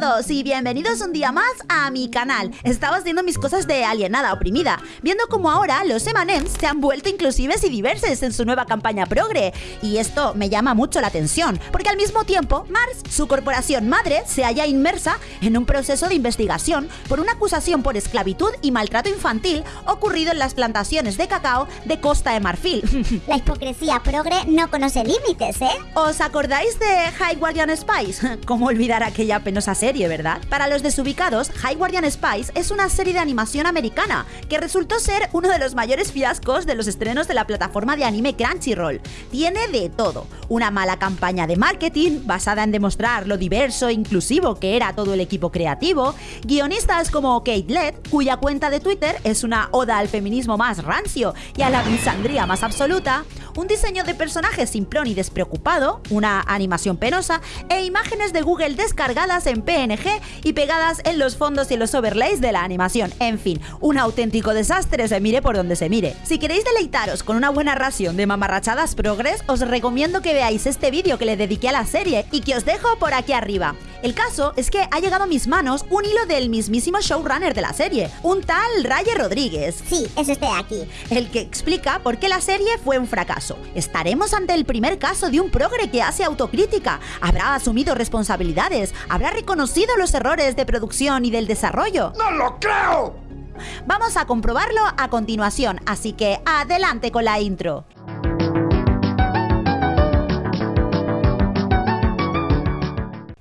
todos y bienvenidos un día más a mi canal. Estaba haciendo mis cosas de alienada oprimida, viendo como ahora los M&M's se han vuelto inclusives y diversos en su nueva campaña progre. Y esto me llama mucho la atención, porque al mismo tiempo Mars, su corporación madre, se halla inmersa en un proceso de investigación por una acusación por esclavitud y maltrato infantil ocurrido en las plantaciones de cacao de Costa de Marfil. La hipocresía progre no conoce límites, ¿eh? ¿Os acordáis de High Guardian Spice? ¿Cómo olvidar aquella penosa serie, verdad? Para los desubicados, High Guardian Spice es una serie de animación americana que resultó ser uno de los mayores fiascos de los estrenos de la plataforma de anime Crunchyroll. Tiene de todo, una mala campaña de marketing basada en demostrar lo diverso e inclusivo que era todo el equipo creativo, guionistas como Kate Led, cuya cuenta de Twitter es una oda al feminismo más rancio y a la misandría más absoluta, un diseño de personaje simplón y despreocupado, una animación penosa e imágenes de Google descargadas en Y pegadas en los fondos y los overlays de la animación. En fin, un auténtico desastre se mire por donde se mire. Si queréis deleitaros con una buena ración de mamarrachadas progres, os recomiendo que veáis este vídeo que le dediqué a la serie y que os dejo por aquí arriba. El caso es que ha llegado a mis manos un hilo del mismísimo showrunner de la serie, un tal Raye Rodríguez. Sí, es este de aquí. El que explica por qué la serie fue un fracaso. Estaremos ante el primer caso de un progre que hace autocrítica, habrá asumido responsabilidades, habrá reconocido los errores de producción y del desarrollo. ¡No lo creo! Vamos a comprobarlo a continuación, así que adelante con la intro.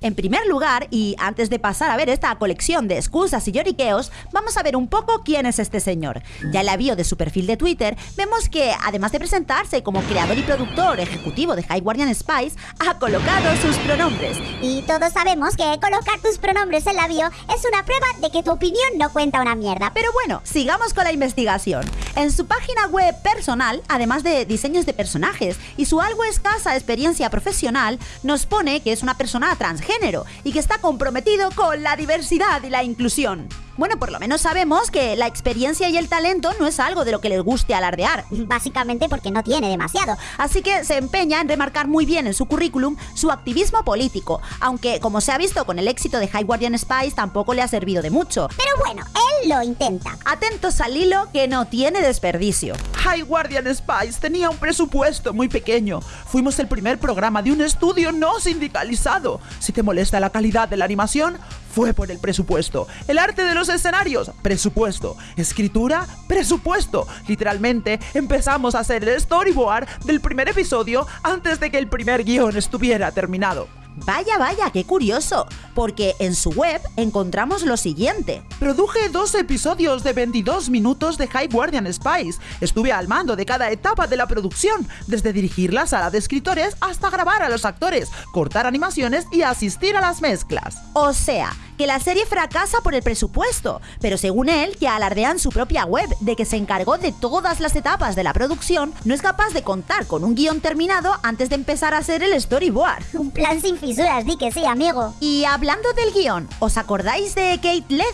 En primer lugar, y antes de pasar a ver esta colección de excusas y lloriqueos, vamos a ver un poco quién es este señor. Ya en la bio de su perfil de Twitter, vemos que, además de presentarse como creador y productor ejecutivo de High Guardian Spice, ha colocado sus pronombres. Y todos sabemos que colocar tus pronombres en la bio es una prueba de que tu opinión no cuenta una mierda. Pero bueno, sigamos con la investigación. En su página web personal, además de diseños de personajes y su algo escasa experiencia profesional, nos pone que es una persona transgénero y que está comprometido con la diversidad y la inclusión. Bueno, por lo menos sabemos que la experiencia y el talento no es algo de lo que les guste alardear. Básicamente porque no tiene demasiado. Así que se empeña en remarcar muy bien en su currículum su activismo político, aunque como se ha visto con el éxito de High Guardian Spice tampoco le ha servido de mucho. Pero bueno, lo intenta. Atentos al hilo que no tiene desperdicio. High Guardian Spice tenía un presupuesto muy pequeño. Fuimos el primer programa de un estudio no sindicalizado. Si te molesta la calidad de la animación, fue por el presupuesto. El arte de los escenarios, presupuesto. Escritura, presupuesto. Literalmente empezamos a hacer el storyboard del primer episodio antes de que el primer guion estuviera terminado. Vaya, vaya, qué curioso, porque en su web encontramos lo siguiente. Produje dos episodios de 22 minutos de High Guardian Spice. Estuve al mando de cada etapa de la producción, desde dirigir la sala de escritores hasta grabar a los actores, cortar animaciones y asistir a las mezclas. O sea, que la serie fracasa por el presupuesto, pero según él, que alardea en su propia web de que se encargó de todas las etapas de la producción, no es capaz de contar con un guion terminado antes de empezar a hacer el storyboard. Un plan sin fisuras, di que sí, amigo. Y hablando del guion, ¿os acordáis de Kate Led?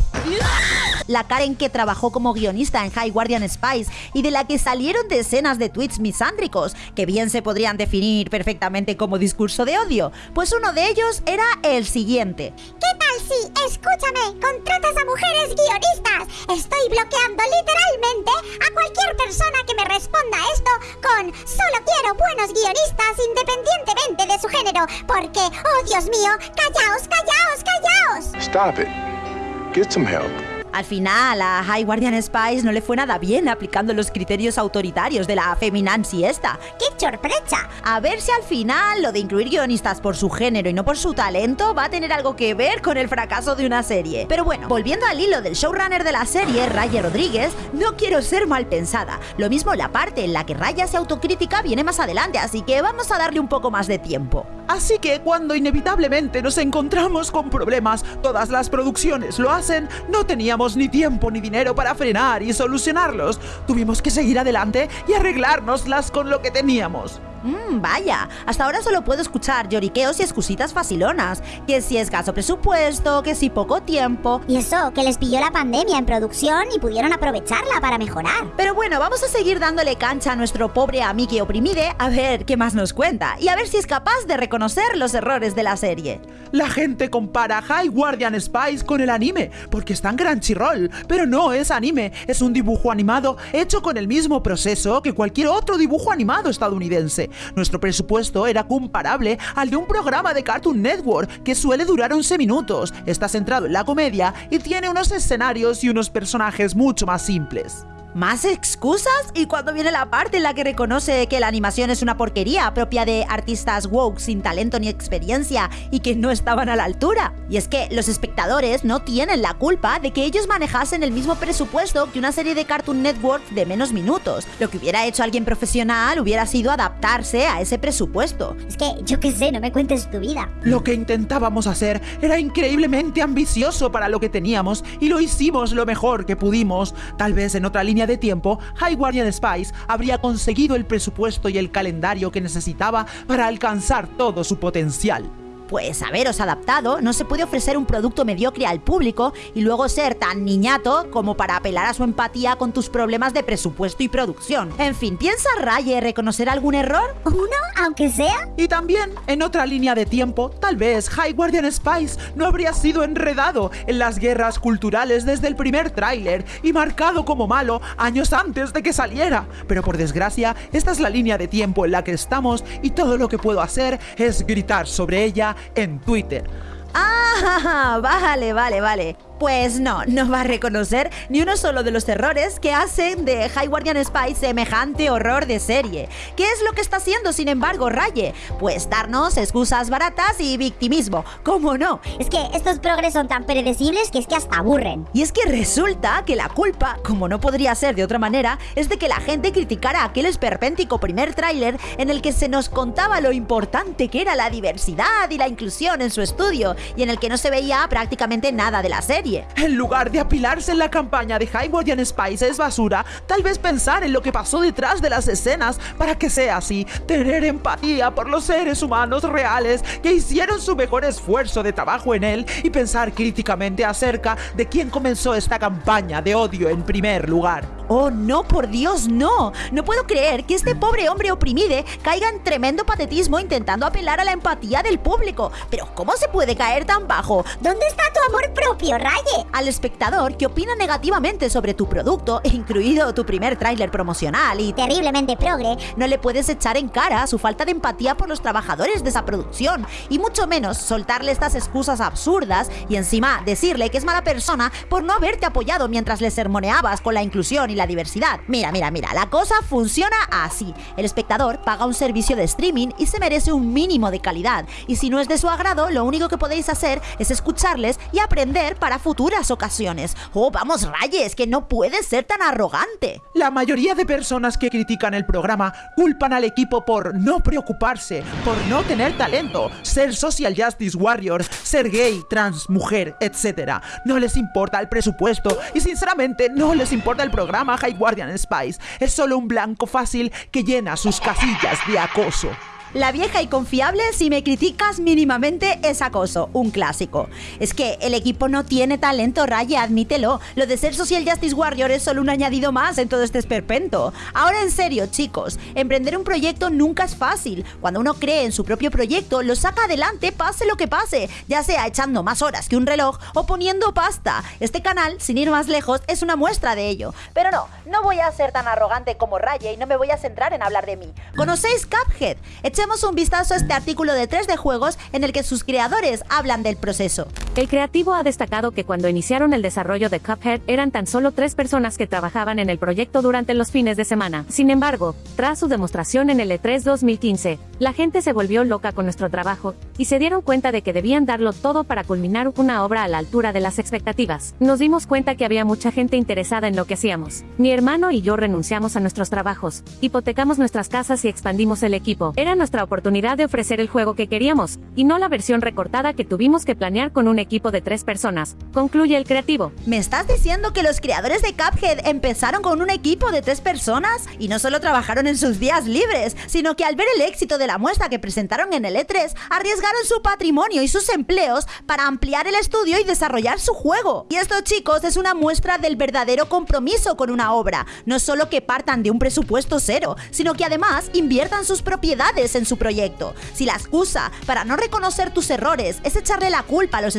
La Karen que trabajó como guionista en High Guardian Spice y de la que salieron decenas de tweets misándricos, que bien se podrían definir perfectamente como discurso de odio. Pues uno de ellos era el siguiente. ¿Qué tal si Escúchame, contratas a mujeres guionistas. Estoy bloqueando literalmente a cualquier persona que me responda esto con solo quiero buenos guionistas independientemente de su género, porque, oh Dios mío, callaos, callaos, callaos. Stop it. Get some help. Al final, a High Guardian Spice no le fue nada bien aplicando los criterios autoritarios de la feminazi esta. ¡Qué sorpresa! A ver si al final lo de incluir guionistas por su género y no por su talento va a tener algo que ver con el fracaso de una serie. Pero bueno, volviendo al hilo del showrunner de la serie, Raya Rodríguez, no quiero ser mal pensada. Lo mismo la parte en la que Raya se autocrítica viene más adelante, así que vamos a darle un poco más de tiempo. Así que cuando inevitablemente nos encontramos con problemas, todas las producciones lo hacen, no teníamos ni tiempo ni dinero para frenar y solucionarlos. Tuvimos que seguir adelante y arreglárnoslas con lo que teníamos. Mmm, vaya, hasta ahora solo puedo escuchar lloriqueos y excusitas facilonas. Que si escaso presupuesto, que si poco tiempo. Y eso, que les pilló la pandemia en producción y pudieron aprovecharla para mejorar. Pero bueno, vamos a seguir dándole cancha a nuestro pobre Amiki Oprimide a ver qué más nos cuenta y a ver si es capaz de reconocer los errores de la serie. La gente compara High Guardian Spice con el anime, porque está en Crunchyroll, pero no es anime, es un dibujo animado hecho con el mismo proceso que cualquier otro dibujo animado estadounidense. Nuestro presupuesto era comparable al de un programa de Cartoon Network que suele durar 11 minutos, está centrado en la comedia y tiene unos escenarios y unos personajes mucho más simples. ¿Más excusas? ¿Y cuando viene la parte en la que reconoce que la animación es una porquería propia de artistas woke sin talento ni experiencia y que no estaban a la altura? Y es que los espectadores no tienen la culpa de que ellos manejasen el mismo presupuesto que una serie de Cartoon Network de menos minutos. Lo que hubiera hecho alguien profesional hubiera sido adaptarse a ese presupuesto. Es que yo qué sé, no me cuentes tu vida. Lo que intentábamos hacer era increíblemente ambicioso para lo que teníamos y lo hicimos lo mejor que pudimos. Tal vez en otra línea de tiempo, High Guardian Spice habría conseguido el presupuesto y el calendario que necesitaba para alcanzar todo su potencial. Pues haberos adaptado no se puede ofrecer un producto mediocre al público y luego ser tan niñato como para apelar a su empatía con tus problemas de presupuesto y producción. En fin, ¿piensa Raye reconocer algún error? ¿Uno, aunque sea? Y también, en otra línea de tiempo, tal vez High Guardian Spice no habría sido enredado en las guerras culturales desde el primer tráiler y marcado como malo años antes de que saliera. Pero por desgracia, esta es la línea de tiempo en la que estamos y todo lo que puedo hacer es gritar sobre ella en Twitter. Ah, vale, vale, vale. Pues no, no va a reconocer ni uno solo de los errores que hacen de High Guardian Spy semejante horror de serie. ¿Qué es lo que está haciendo, sin embargo, Raye? Pues darnos excusas baratas y victimismo. ¿Cómo no? Es que estos progres son tan predecibles que es que hasta aburren. Y es que resulta que la culpa, como no podría ser de otra manera, es de que la gente criticara aquel esperpéntico primer tráiler en el que se nos contaba lo importante que era la diversidad y la inclusión en su estudio y en el que no se veía prácticamente nada de la serie. En lugar de apilarse en la campaña de High Guardian Spice es basura, tal vez pensar en lo que pasó detrás de las escenas para que sea así, tener empatía por los seres humanos reales que hicieron su mejor esfuerzo de trabajo en él y pensar críticamente acerca de quién comenzó esta campaña de odio en primer lugar. Oh, no, por Dios, no. No puedo creer que este pobre hombre oprimide caiga en tremendo patetismo intentando apelar a la empatía del público. Pero ¿cómo se puede caer tan bajo? ¿Dónde está tu amor propio, Ray? al espectador que opina negativamente sobre tu producto, incluido tu primer tráiler promocional y terriblemente progre, no le puedes echar en cara su falta de empatía por los trabajadores de esa producción y mucho menos soltarle estas excusas absurdas y encima decirle que es mala persona por no haberte apoyado mientras le sermoneabas con la inclusión y la diversidad. Mira, mira, mira, la cosa funciona así. El espectador paga un servicio de streaming y se merece un mínimo de calidad y si no es de su agrado, lo único que podéis hacer es escucharles y aprender para futuras ocasiones. Oh, vamos, Rayes, que no puedes ser tan arrogante. La mayoría de personas que critican el programa culpan al equipo por no preocuparse, por no tener talento, ser social justice warrior, ser gay, trans, mujer, etc. No les importa el presupuesto y sinceramente no les importa el programa High Guardian Spice. Es solo un blanco fácil que llena sus casillas de acoso. La vieja y confiable, si me criticas mínimamente, es acoso, un clásico. Es que el equipo no tiene talento, Raye, admítelo. Lo de ser Social Justice Warrior es solo un añadido más en todo este esperpento. Ahora en serio, chicos, emprender un proyecto nunca es fácil. Cuando uno cree en su propio proyecto, lo saca adelante pase lo que pase, ya sea echando más horas que un reloj o poniendo pasta. Este canal, sin ir más lejos, es una muestra de ello. Pero no, no voy a ser tan arrogante como Raye y no me voy a centrar en hablar de mí. ¿Conocéis Cuphead? Echemos un vistazo a este artículo de 3 de juegos en el que sus creadores hablan del proceso. El creativo ha destacado que cuando iniciaron el desarrollo de Cuphead eran tan solo tres personas que trabajaban en el proyecto durante los fines de semana. Sin embargo, tras su demostración en el E3 2015, la gente se volvió loca con nuestro trabajo y se dieron cuenta de que debían darlo todo para culminar una obra a la altura de las expectativas. Nos dimos cuenta que había mucha gente interesada en lo que hacíamos. Mi hermano y yo renunciamos a nuestros trabajos, hipotecamos nuestras casas y expandimos el equipo. Era nuestra oportunidad de ofrecer el juego que queríamos, y no la versión recortada que tuvimos que planear con un equipo de tres personas, concluye el creativo. ¿Me estás diciendo que los creadores de Cuphead empezaron con un equipo de tres personas? Y no solo trabajaron en sus días libres, sino que al ver el éxito de la muestra que presentaron en el E3, arriesgaron su patrimonio y sus empleos para ampliar el estudio y desarrollar su juego. Y esto, chicos, es una muestra del verdadero compromiso con una obra. No solo que partan de un presupuesto cero, sino que además inviertan sus propiedades en su proyecto. Si la excusa para no reconocer tus errores es echarle la culpa a los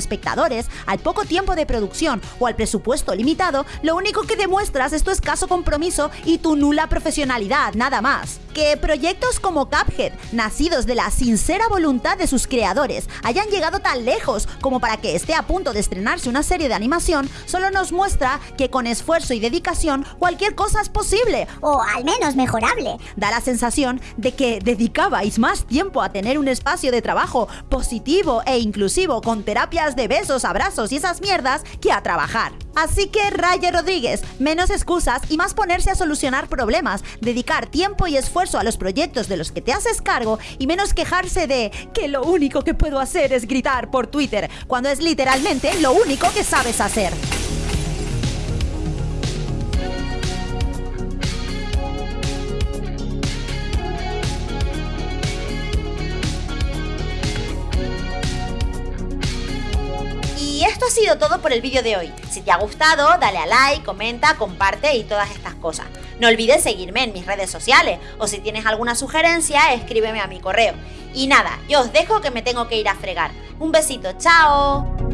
al poco tiempo de producción o al presupuesto limitado, lo único que demuestras es tu escaso compromiso y tu nula profesionalidad, nada más. Que proyectos como Cuphead, nacidos de la sincera voluntad de sus creadores, hayan llegado tan lejos como para que esté a punto de estrenarse una serie de animación, solo nos muestra que con esfuerzo y dedicación cualquier cosa es posible. O al menos mejorable. Da la sensación de que dedicabais más tiempo a tener un espacio de trabajo positivo e inclusivo con terapias de besos, abrazos y esas mierdas que a trabajar. Así que Raya Rodríguez, menos excusas y más ponerse a solucionar problemas, dedicar tiempo y esfuerzo a los proyectos de los que te haces cargo y menos quejarse de que lo único que puedo hacer es gritar por Twitter, cuando es literalmente lo único que sabes hacer. Todo por el vídeo de hoy. Si te ha gustado, dale a like, comenta, comparte y todas estas cosas. No olvides seguirme en mis redes sociales o si tienes alguna sugerencia, escríbeme a mi correo. Y nada, yo os dejo que me tengo que ir a fregar. Un besito, chao.